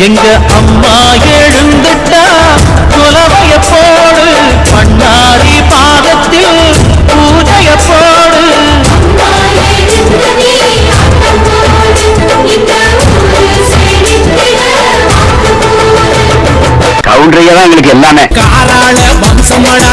எங்க அம்மா எழுந்துட்டா குலவைய போடு பண்ணாரி பாதத்தில் பூஜைய போடு. கவுண்டரையே தான் எங்களுக்கு எல்லாமே. காராள வம்சமடா